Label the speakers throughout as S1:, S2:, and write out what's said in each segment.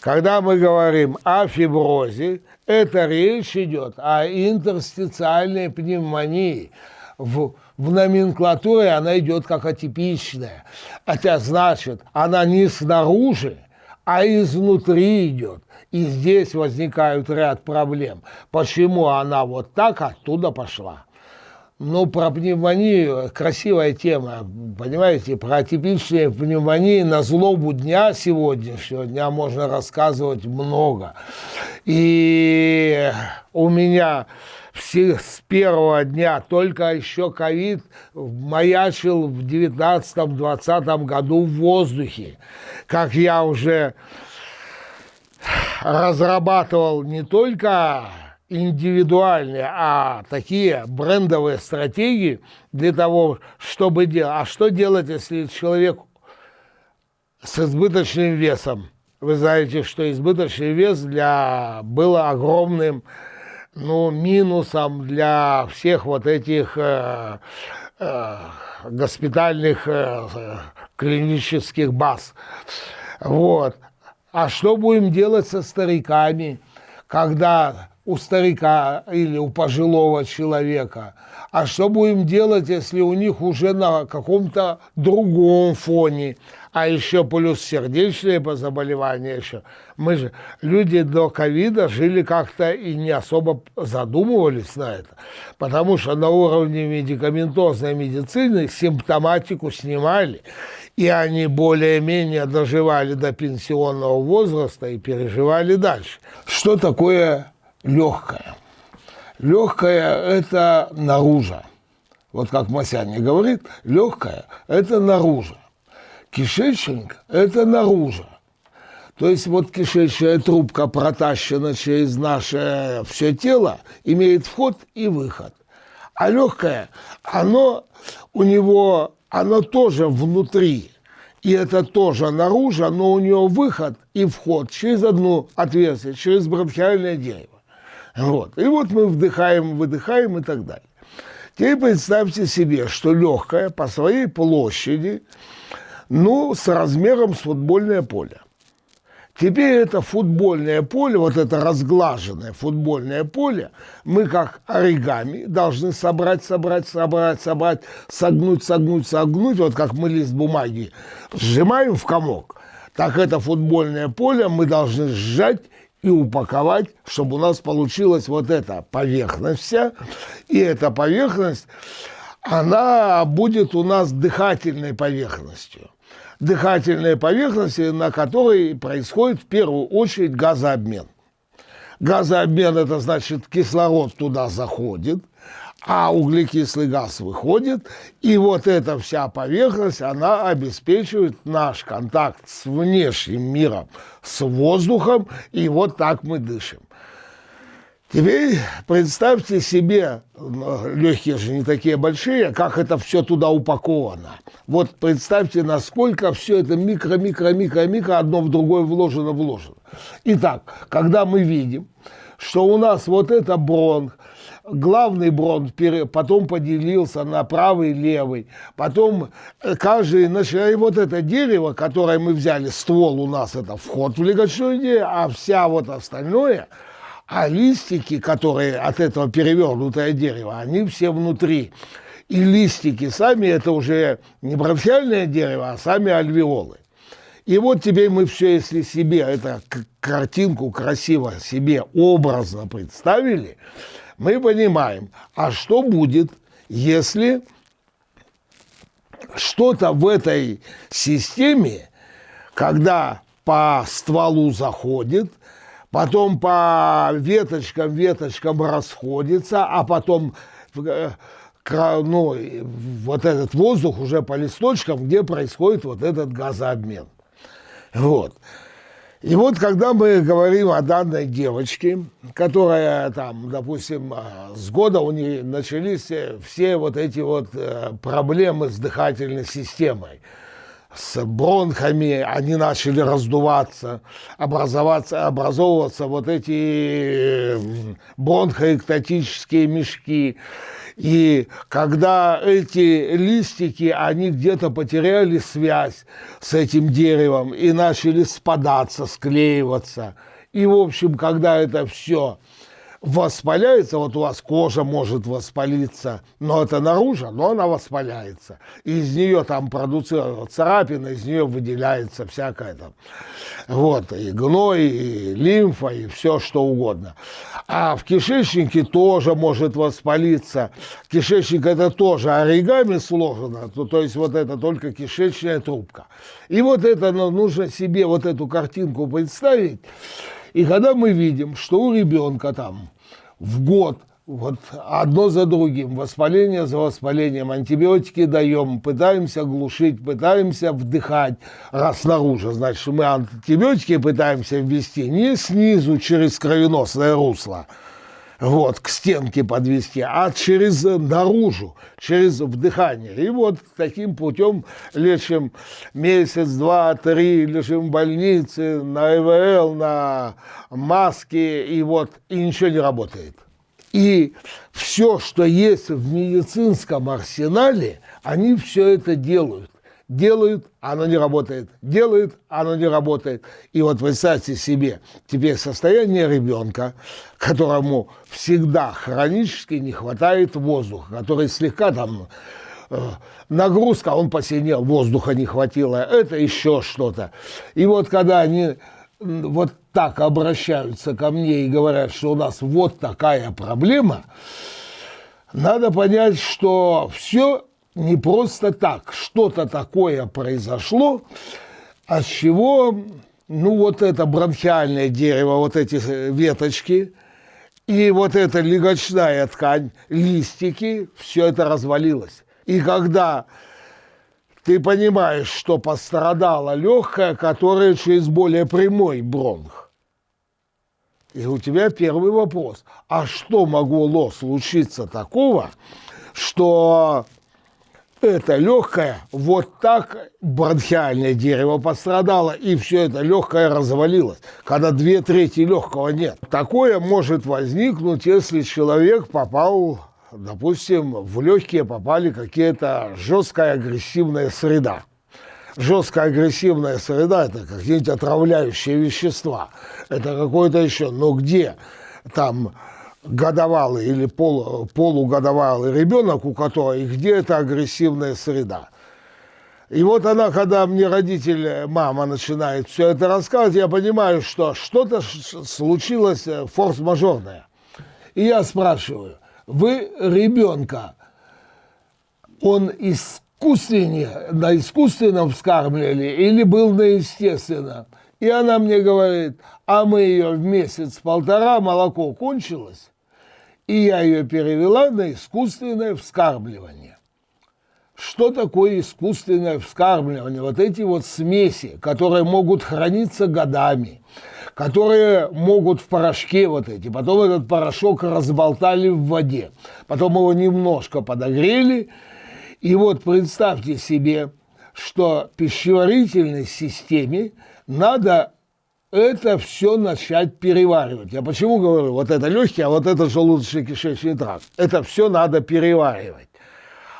S1: Когда мы говорим о фиброзе, это речь идет о интерстициальной пневмонии. В, в номенклатуре она идет как атипичная. Это значит, она не снаружи, а изнутри идет. И здесь возникают ряд проблем. Почему она вот так оттуда пошла? Ну, про пневмонию красивая тема, понимаете, про типичные пневмонии на злобу дня сегодняшнего дня можно рассказывать много. И у меня все, с первого дня только еще ковид маячил в 19-20 году в воздухе. Как я уже разрабатывал не только индивидуальные, а такие брендовые стратегии для того, чтобы делать. А что делать, если человек с избыточным весом? Вы знаете, что избыточный вес для, был огромным ну, минусом для всех вот этих э, э, госпитальных э, клинических баз. Вот. А что будем делать со стариками, когда у старика или у пожилого человека. А что будем делать, если у них уже на каком-то другом фоне, а еще плюс сердечные заболевания еще. Мы же, люди до ковида жили как-то и не особо задумывались на это, потому что на уровне медикаментозной медицины симптоматику снимали, и они более-менее доживали до пенсионного возраста и переживали дальше. Что такое легкое. Легкое – это наружа. Вот как Масяня говорит, легкое – это наружа. Кишечник – это наружа. То есть вот кишечная трубка протащена через наше все тело, имеет вход и выход. А легкое, оно у него, оно тоже внутри. И это тоже наружу, но у него выход и вход через одно отверстие, через бронхиальное дерево. Вот. И вот мы вдыхаем, выдыхаем и так далее. Теперь представьте себе, что легкое по своей площади, ну, с размером с футбольное поле. Теперь это футбольное поле, вот это разглаженное футбольное поле, мы как оригами должны собрать, собрать, собрать, собрать, согнуть, согнуть, согнуть, вот как мы лист бумаги сжимаем в комок, так это футбольное поле мы должны сжать и упаковать, чтобы у нас получилась вот эта поверхность вся. И эта поверхность, она будет у нас дыхательной поверхностью. Дыхательной поверхностью, на которой происходит в первую очередь газообмен. Газообмен – это значит, кислород туда заходит, а углекислый газ выходит, и вот эта вся поверхность, она обеспечивает наш контакт с внешним миром, с воздухом, и вот так мы дышим. Теперь представьте себе, легкие же не такие большие, как это все туда упаковано. Вот представьте, насколько все это микро-микро-микро-микро одно в другое вложено-вложено. Итак, когда мы видим, что у нас вот это бронх, главный бронх потом поделился на правый и левый. Потом э, каждый, начиная вот это дерево, которое мы взяли, ствол у нас это вход в легочную идею, а вся вот остальное, а листики, которые от этого перевернутое дерево, они все внутри. И листики сами это уже не бронхиальное дерево, а сами альвеолы. И вот теперь мы все, если себе эту картинку красиво себе образно представили, мы понимаем, а что будет, если что-то в этой системе, когда по стволу заходит, потом по веточкам, веточкам расходится, а потом э, ну, вот этот воздух уже по листочкам, где происходит вот этот газообмен. Вот. И вот когда мы говорим о данной девочке, которая там, допустим, а, с года у нее начались все вот эти вот э, проблемы с дыхательной системой, с бронхами, они начали раздуваться, образоваться, образовываться вот эти бронхоэктатические мешки. И когда эти листики, они где-то потеряли связь с этим деревом и начали спадаться, склеиваться. И, в общем, когда это все воспаляется, вот у вас кожа может воспалиться, но это наружу, но она воспаляется. из нее там продуцируется царапина, из нее выделяется всякое там. Вот, и гной, и лимфа, и все что угодно. А в кишечнике тоже может воспалиться. Кишечник это тоже оригами сложено, то, то есть вот это только кишечная трубка. И вот это ну, нужно себе вот эту картинку представить, и когда мы видим, что у ребенка там в год вот одно за другим, воспаление за воспалением, антибиотики даем, пытаемся глушить, пытаемся вдыхать, раз снаружи, значит, мы антибиотики пытаемся ввести не снизу через кровеносное русло, вот, к стенке подвести, а через наружу, через вдыхание. И вот таким путем лечим месяц, два, три, лежим в больнице, на ИВЛ, на маске, и вот, и ничего не работает. И все, что есть в медицинском арсенале, они все это делают делают, оно не работает, делают, оно не работает. И вот представьте себе, теперь состояние ребенка, которому всегда хронически не хватает воздуха, который слегка там э, нагрузка, он посинел, воздуха не хватило, это еще что-то. И вот когда они вот так обращаются ко мне и говорят, что у нас вот такая проблема, надо понять, что все не просто так. Что-то такое произошло, от чего, ну, вот это бронхиальное дерево, вот эти веточки, и вот эта легочная ткань, листики, все это развалилось. И когда ты понимаешь, что пострадала легкая, которая через более прямой бронх, и у тебя первый вопрос, а что могло случиться такого, что это легкое, вот так бронхиальное дерево пострадало, и все это легкое развалилось, когда две трети легкого нет. Такое может возникнуть, если человек попал, допустим, в легкие попали какие-то жесткая агрессивная среда. Жесткая агрессивная среда – это какие-нибудь отравляющие вещества, это какое-то еще, но где там годовалый или пол, полугодовалый ребенок, у которого и где это агрессивная среда. И вот она, когда мне родитель, мама начинает все это рассказывать, я понимаю, что что-то случилось э, форс-мажорное. И я спрашиваю, вы ребенка, он искусственнее, на искусственном вскармливали или был на естественном? И она мне говорит, а мы ее в месяц-полтора, молоко кончилось, и я ее перевела на искусственное вскармливание. Что такое искусственное вскармливание? Вот эти вот смеси, которые могут храниться годами, которые могут в порошке вот эти, потом этот порошок разболтали в воде, потом его немножко подогрели, и вот представьте себе, что пищеварительной системе надо это все начать переваривать. Я почему говорю, вот это легкий, а вот это желудочно-кишечный тракт. Это все надо переваривать.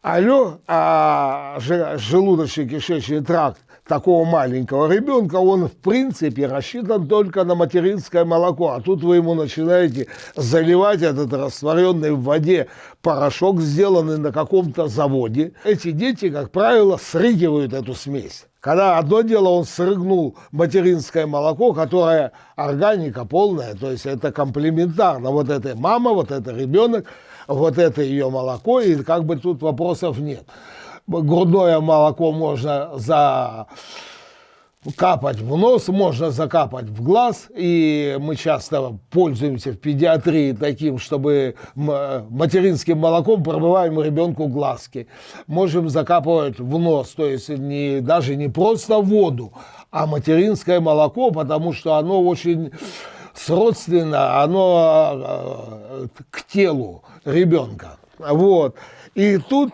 S1: Алло, а желудочно-кишечный тракт такого маленького ребенка, он в принципе рассчитан только на материнское молоко. А тут вы ему начинаете заливать этот растворенный в воде порошок, сделанный на каком-то заводе. Эти дети, как правило, срыгивают эту смесь. Когда одно дело он срыгнул материнское молоко, которое органика полная, то есть это комплементарно. Вот это мама, вот это ребенок, вот это ее молоко, и как бы тут вопросов нет. Грудное молоко можно за капать в нос, можно закапать в глаз, и мы часто пользуемся в педиатрии таким, чтобы материнским молоком промываем ребенку глазки. Можем закапывать в нос, то есть не, даже не просто воду, а материнское молоко, потому что оно очень сродственно, оно э, к телу ребенка. Вот. И тут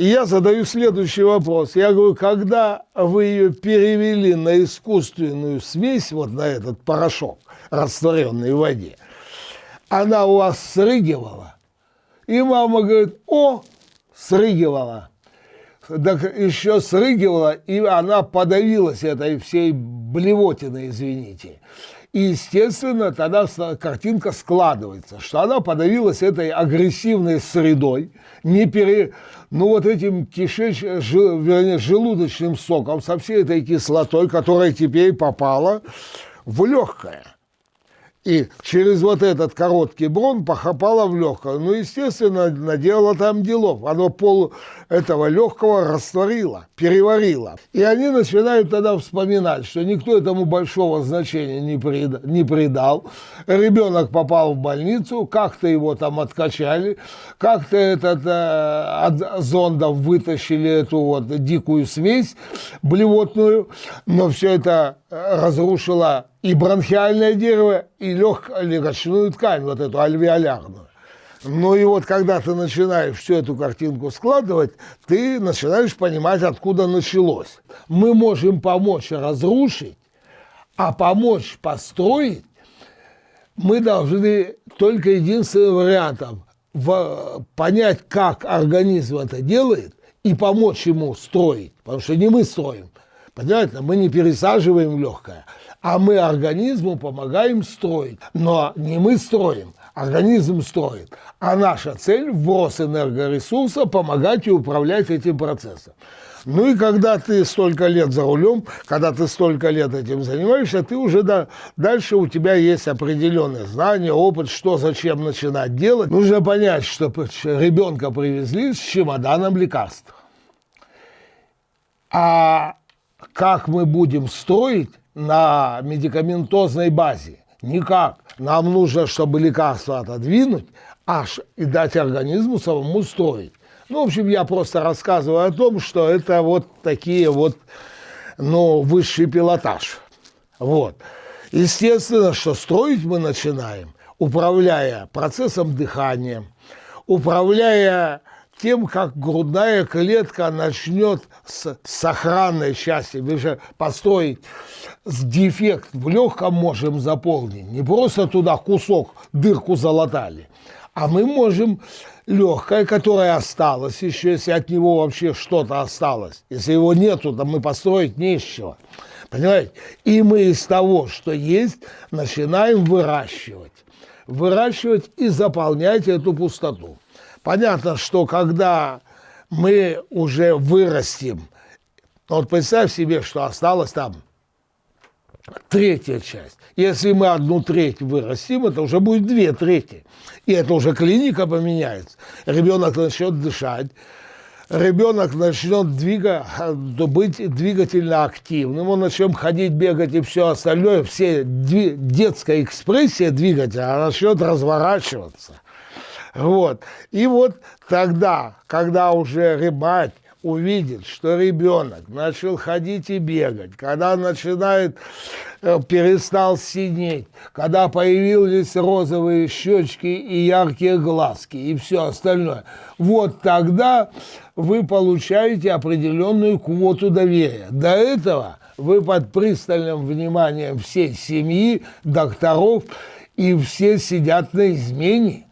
S1: И я задаю следующий вопрос. Я говорю, когда вы ее перевели на искусственную смесь, вот на этот порошок, растворенный в воде, она у вас срыгивала? И мама говорит, о, срыгивала. Так еще срыгивала, и она подавилась этой всей блевотиной, извините. И, естественно, тогда картинка складывается, что она подавилась этой агрессивной средой, не пере... ну вот этим кишеч... жил... вернее, желудочным соком, со всей этой кислотой, которая теперь попала в легкое и через вот этот короткий брон похопала в легкое. Ну, естественно, наделала там делов. Оно пол этого легкого растворило, переварило. И они начинают тогда вспоминать, что никто этому большого значения не, прид, не придал. Ребенок попал в больницу, как-то его там откачали, как-то этот, э, от зондов вытащили эту вот дикую смесь блевотную, но все это разрушило и бронхиальное дерево, и легочную ткань, вот эту альвеолярную. Ну и вот когда ты начинаешь всю эту картинку складывать, ты начинаешь понимать, откуда началось. Мы можем помочь разрушить, а помочь построить мы должны только единственным вариантом в, понять, как организм это делает, и помочь ему строить. Потому что не мы строим. Понимаете, мы не пересаживаем легкое, а мы организму помогаем строить. Но не мы строим, организм строит. А наша цель – вброс энергоресурса, помогать и управлять этим процессом. Ну и когда ты столько лет за рулем, когда ты столько лет этим занимаешься, ты уже да, дальше у тебя есть определенные знания, опыт, что зачем начинать делать. Нужно понять, что ребенка привезли с чемоданом лекарств. А как мы будем строить на медикаментозной базе? Никак. Нам нужно, чтобы лекарство отодвинуть, аж и дать организму самому строить. Ну, в общем, я просто рассказываю о том, что это вот такие вот, ну, высший пилотаж. Вот. Естественно, что строить мы начинаем, управляя процессом дыхания, управляя тем, как грудная клетка начнет с сохранной части, мы же построить с дефект в легком можем заполнить, не просто туда кусок, дырку залатали, а мы можем легкое, которое осталось еще, если от него вообще что-то осталось, если его нету, то мы построить не из чего. Понимаете? И мы из того, что есть, начинаем выращивать. Выращивать и заполнять эту пустоту. Понятно, что когда мы уже вырастим, вот представь себе, что осталось там третья часть. Если мы одну треть вырастим, это уже будет две трети. И это уже клиника поменяется. Ребенок начнет дышать, ребенок начнет двигать, быть двигательно активным, он начнет ходить, бегать и все остальное, все детская экспрессия двигателя начнет разворачиваться. Вот. И вот тогда, когда уже мать увидит, что ребенок начал ходить и бегать, когда начинает, э, перестал синеть, когда появились розовые щечки и яркие глазки и все остальное, вот тогда вы получаете определенную квоту доверия. До этого вы под пристальным вниманием всей семьи, докторов, и все сидят на измене.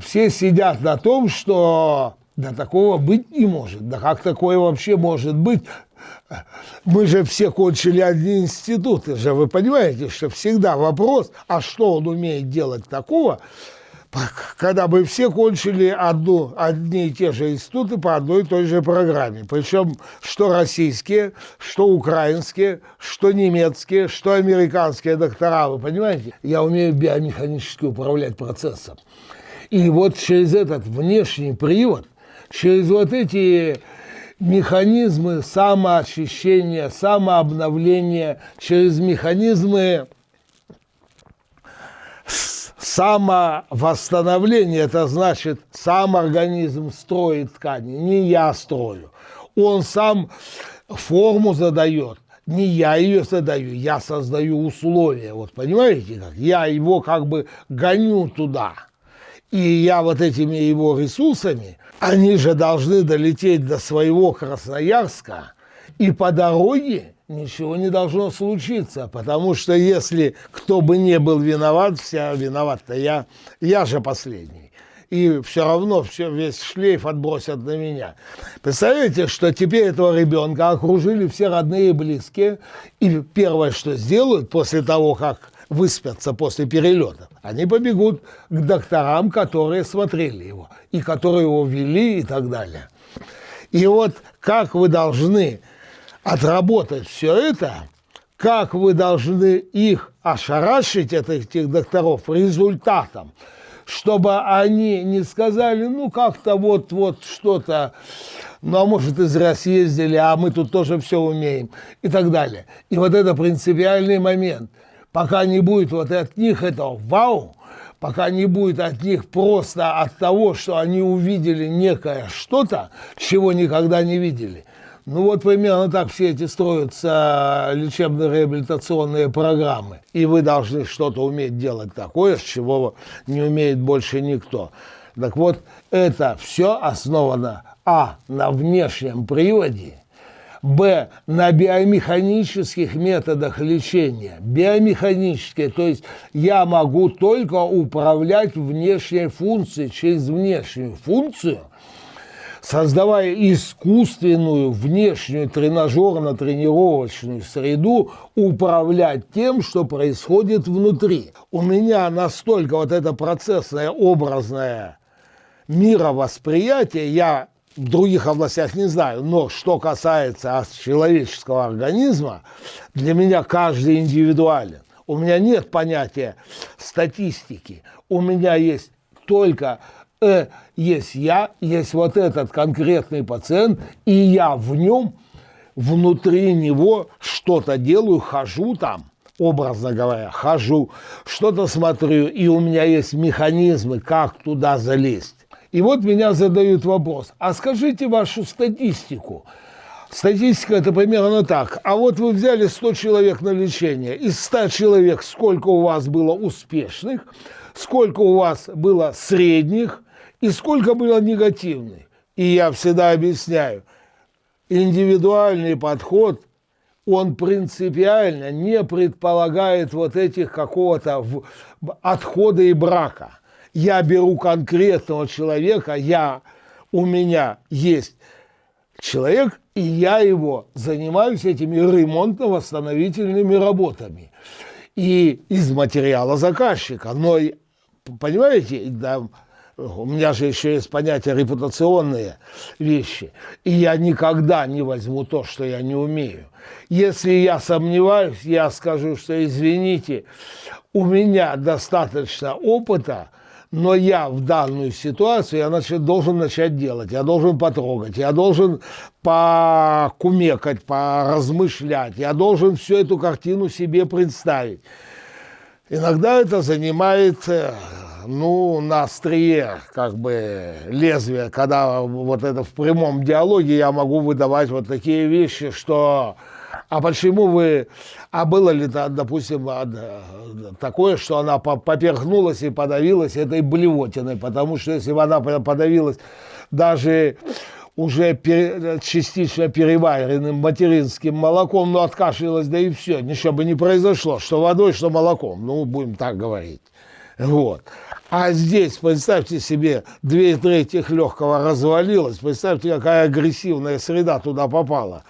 S1: Все сидят на том, что да такого быть не может. Да как такое вообще может быть? Мы же все кончили одни институты же. Вы понимаете, что всегда вопрос, а что он умеет делать такого, когда бы все кончили одну, одни и те же институты по одной и той же программе. Причем что российские, что украинские, что немецкие, что американские доктора. Вы понимаете? Я умею биомеханически управлять процессом. И вот через этот внешний привод – через вот эти механизмы самоочищения, самообновления, через механизмы самовосстановления, это значит, сам организм строит ткани, не я строю. Он сам форму задает, не я ее задаю, я создаю условия. Вот понимаете как? Я его как бы гоню туда. И я вот этими его ресурсами, они же должны долететь до своего Красноярска, и по дороге ничего не должно случиться, потому что если кто бы не был виноват, вся виноват-то я, я же последний. И все равно все, весь шлейф отбросят на меня. Представляете, что теперь этого ребенка окружили все родные и близкие, и первое, что сделают после того, как выспятся после перелета, они побегут к докторам, которые смотрели его, и которые его вели и так далее. И вот как вы должны отработать все это, как вы должны их ошарашить, этих докторов, результатом, чтобы они не сказали, ну, как-то вот-вот что-то, ну, а может, и зря съездили, а мы тут тоже все умеем, и так далее. И вот это принципиальный момент. Пока не будет вот от них этого вау, пока не будет от них просто от того, что они увидели некое что-то, чего никогда не видели, ну вот примерно так все эти строятся лечебно-реабилитационные программы. И вы должны что-то уметь делать такое, с чего не умеет больше никто. Так вот, это все основано а. на внешнем приводе, б. на биомеханических методах лечения. Биомеханические, то есть я могу только управлять внешней функцией через внешнюю функцию – создавая искусственную внешнюю тренажерно-тренировочную среду, управлять тем, что происходит внутри. У меня настолько вот это процессное, образное мировосприятие, я в других областях не знаю, но что касается человеческого организма, для меня каждый индивидуален. У меня нет понятия статистики, у меня есть только э, есть я, есть вот этот конкретный пациент, и я в нем, внутри него что-то делаю, хожу там, образно говоря, хожу, что-то смотрю, и у меня есть механизмы, как туда залезть. И вот меня задают вопрос, а скажите вашу статистику. Статистика это примерно так. А вот вы взяли 100 человек на лечение. Из 100 человек сколько у вас было успешных, сколько у вас было средних, и сколько было негативных. И я всегда объясняю, индивидуальный подход, он принципиально не предполагает вот этих какого-то отхода и брака. Я беру конкретного человека, я, у меня есть человек, и я его занимаюсь этими ремонтно-восстановительными работами. И из материала заказчика. Но, понимаете, да, у меня же еще есть понятие репутационные вещи. И я никогда не возьму то, что я не умею. Если я сомневаюсь, я скажу, что извините, у меня достаточно опыта, но я в данную ситуацию я значит, должен начать делать, я должен потрогать, я должен покумекать, поразмышлять, я должен всю эту картину себе представить. Иногда это занимает э, ну, на острие, как бы, лезвия, когда вот это в прямом диалоге я могу выдавать вот такие вещи, что... А почему вы... А было ли, допустим, такое, что она поперхнулась и подавилась этой блевотиной? Потому что если бы она подавилась даже уже частично переваренным материнским молоком, ну, откашлялась, да и все, ничего бы не произошло, что водой, что молоком, ну, будем так говорить. Вот. А здесь, представьте себе, две трети легкого развалилось, представьте, какая агрессивная среда туда попала.